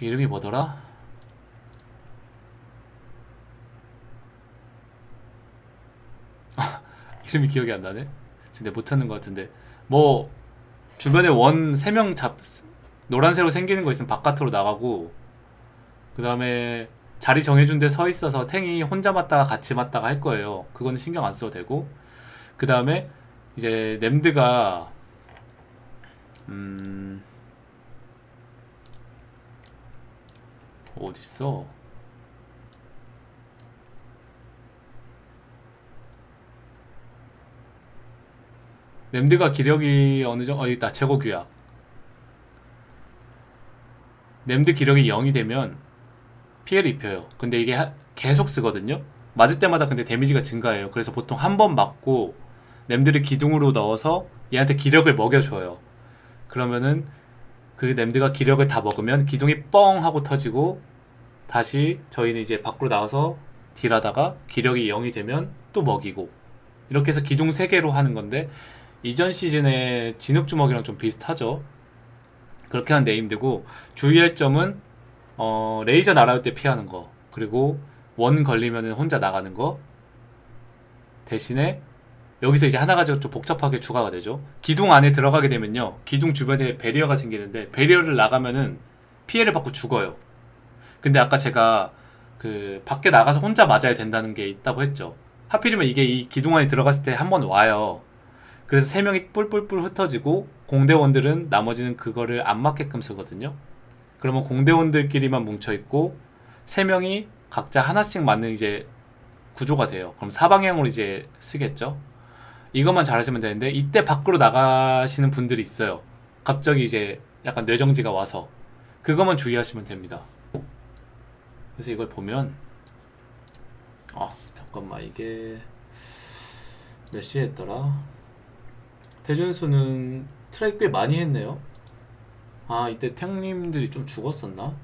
이름이 뭐더라? 이름이 기억이 안 나네. 근데 못 찾는 것 같은데 뭐 주변에 원 3명 잡 노란색으로 생기는 거 있으면 바깥으로 나가고 그 다음에 자리 정해준 데 서 있어서 탱이 혼자 맞다가 같이 맞다가 할 거예요. 그거는 신경 안 써도 되고 그 다음에 이제 nem드가 음 어딨어? nem드가 기력이 어느 정도 어 있다. 제거 규약. nem드 기력이 0이 되면 피해를 입혀요. 근데 이게 하- 계속 쓰거든요? 맞을 때마다 근데 데미지가 증가해요. 그래서 보통 한 번 맞고 nem드를 기둥으로 넣어서 얘한테 기력을 먹여줘요. 그러면은 그 nem드가 기력을 다 먹으면 기둥이 뻥 하고 터지고 다시 저희는 이제 밖으로 나와서 딜하다가 기력이 0이 되면 또 먹이고 이렇게 해서 기둥 3개로 하는 건데 이전 시즌의 진흙 주먹이랑 좀 비슷하죠. 그렇게 하는 데 힘들고 주의할 점은 어, 레이저 날아올 때 피하는 거 그리고 원 걸리면 혼자 나가는 거 대신에 여기서 이제 하나 가지고 좀 복잡하게 추가가 되죠. 기둥 안에 들어가게 되면요. 기둥 주변에 베리어가 생기는데 베리어를 나가면은 피해를 받고 죽어요. 근데 아까 제가 그 밖에 나가서 혼자 맞아야 된다는 게 있다고 했죠. 하필이면 이게 이 기둥 안에 들어갔을 때 한 번 와요. 그래서 세 명이 뿔뿔뿔 흩어지고 공대원들은 나머지는 그거를 안 맞게끔 쓰거든요. 그러면 공대원들끼리만 뭉쳐 있고 세 명이 각자 하나씩 맞는 이제 구조가 돼요. 그럼 사방향으로 이제 쓰겠죠. 이것만 잘하시면 되는데 이때 밖으로 나가시는 분들이 있어요. 갑자기 이제 약간 뇌정지가 와서 그것만 주의하시면 됩니다. 그래서 이걸 보면 아 잠깐만 이게 몇 시에 했더라? 대준수는 트랙 꽤 많이 했네요. 아 이때 탱님들이 좀 죽었었나?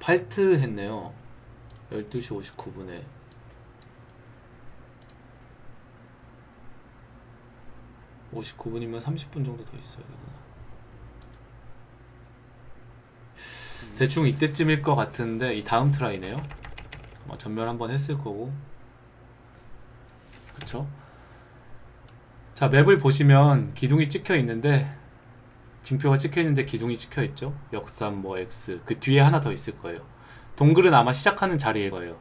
팔트 했네요. 12시 59분에 (59분이면) (30분) 정도 더 되구나 대충 이때쯤일 것 같은데 이 다음 트라이네요. 아마 전멸 한번 했을 거고. 그쵸? 자 맵을 보시면 기둥이 찍혀 있는데 징표가 찍혀 있는데 기둥이 찍혀 있죠? 역삼 뭐 X 그 뒤에 하나 더 있을 거예요. 동글은 아마 시작하는 자리일 거예요.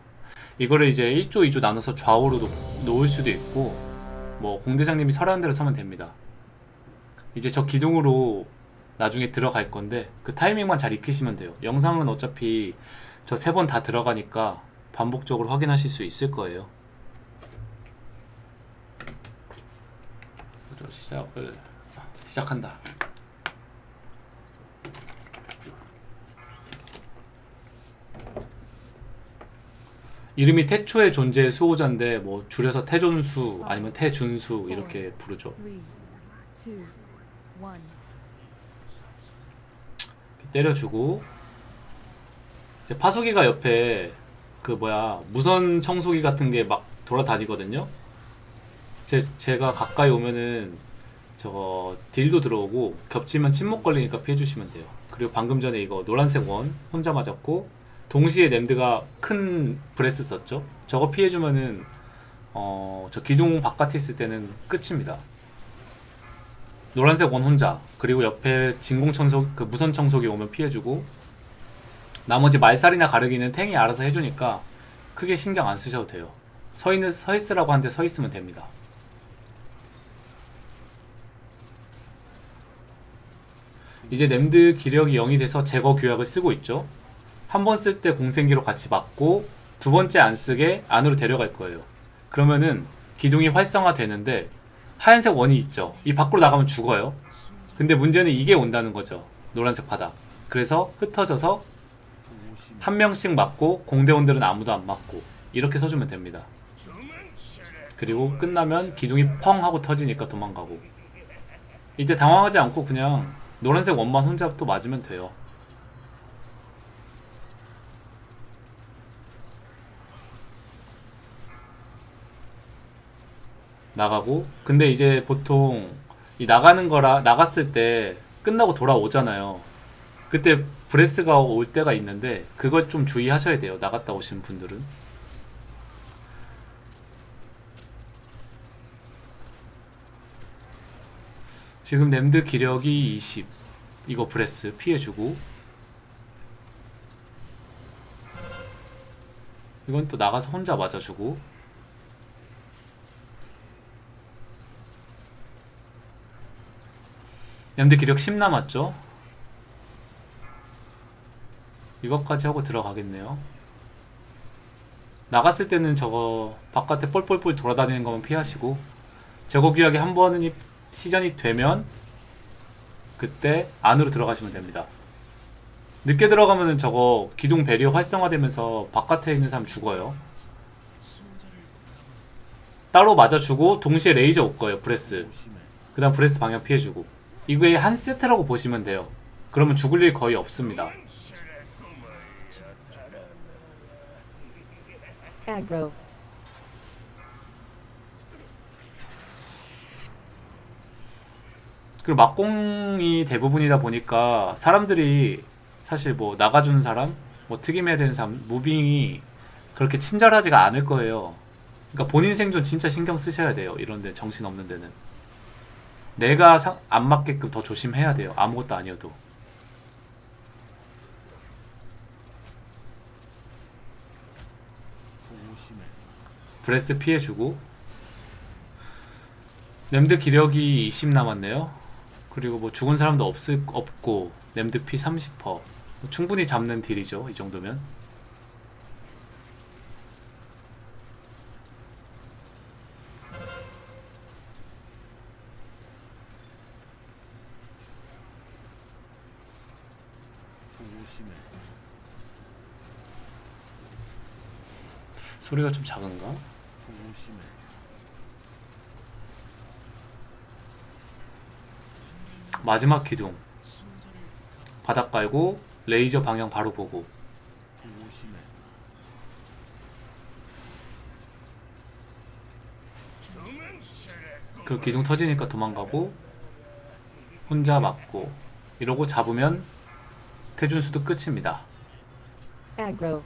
이거를 이제 1조 2조 나눠서 좌우로 놓, 놓을 수도 있고 뭐 공대장님이 설하는 대로 서면 됩니다. 이제 저 기둥으로 나중에 들어갈 건데 그 타이밍만 잘 익히시면 돼요. 영상은 어차피 저 세 번 다 들어가니까 반복적으로 확인하실 수 있을 거예요. 시작을 시작한다. 이름이 태초의 존재의 수호자인데 뭐 줄여서 태존수 아니면 태준수 이렇게 부르죠. Three, two, one. 이렇게 때려주고 이제 파수기가 옆에 그 뭐야 무선 청소기 같은 게 막 돌아다니거든요. 제 제가 가까이 오면은 저거 deal도 들어오고 겹치면 침묵 걸리니까 피해 주시면 돼요. 그리고 방금 전에 이거 노란색 원 혼자 맞았고 동시에 램드가 큰 breath 썼죠. 저거 피해 주면은 어 저 기둥 바깥에 있을 때는 끝입니다. 노란색 원 혼자 그리고 옆에 진공 청소 그 무선 청소기 오면 피해주고 나머지 말살이나 가르기는 탱이 알아서 해주니까 크게 신경 안 쓰셔도 돼요. 서 있는 서 있으라고 하는데 서 있으면 됩니다. 이제 nem드 기력이 0이 돼서 제거 규약을 쓰고 있죠. 한 번 쓸 때 공생기로 같이 맞고 두 번째 안 쓰게 안으로 데려갈 거예요. 그러면은 기둥이 활성화 되는데 하얀색 원이 있죠. 이 밖으로 나가면 죽어요. 근데 문제는 이게 온다는 거죠. 노란색 바닥. 그래서 흩어져서 한 명씩 맞고 공대원들은 아무도 안 맞고 이렇게 서주면 됩니다. 그리고 끝나면 기둥이 펑 하고 터지니까 도망가고 이때 당황하지 않고 그냥 노란색 원만 혼자 또 맞으면 돼요. 나가고 근데 이제 보통 이 나가는 거라 나갔을 때 끝나고 돌아오잖아요. 그때 breath가 올 때가 있는데 그것 좀 주의하셔야 돼요. 나갔다 오신 분들은. 지금 램드 기력이 20. 이거 breath 피해주고. 이건 또 나가서 혼자 맞아주고. 램드 기력 10 남았죠? 이것까지 하고 들어가겠네요. 나갔을 때는 저거 바깥에 뻘뻘뻘 돌아다니는 것만 피하시고 제거 규약이 한 번은 이- 시전이 되면 그때 안으로 들어가시면 됩니다. 늦게 들어가면은 저거 기둥 barrier 활성화되면서 바깥에 있는 사람 죽어요. 따로 맞아주고 동시에 레이저 올 거예요. breath. 그 다음 breath 방향 피해주고 이거의 한 세트라고 보시면 돼요. 그러면 죽을 일 거의 없습니다. aggro, 그리고 막공이 대부분이다 보니까 사람들이 사실 뭐 나가주는 사람, 뭐 특임해야 되는 사람, moving이 그렇게 친절하지가 않을 거예요. 그러니까 본인 생존 진짜 신경 쓰셔야 돼요. 이런데 정신 없는 데는 내가 상- 안 맞게끔 더 조심해야 돼요. 아무것도 아니어도. breath 피해주고 램드 기력이 20 남았네요. 그리고 뭐 죽은 사람도 없을 없고 램드 피 30%. 뭐 충분히 잡는 딜이죠. 이 정도면. 소리가 좀 작은가? 마지막 기둥. 바닥 깔고 레이저 방향 바로 보고. 그 기둥 터지니까 도망가고 혼자 맞고 이러고 잡으면 태준수도 끝입니다. Aggro,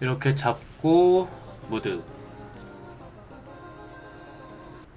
이렇게 잡고 무드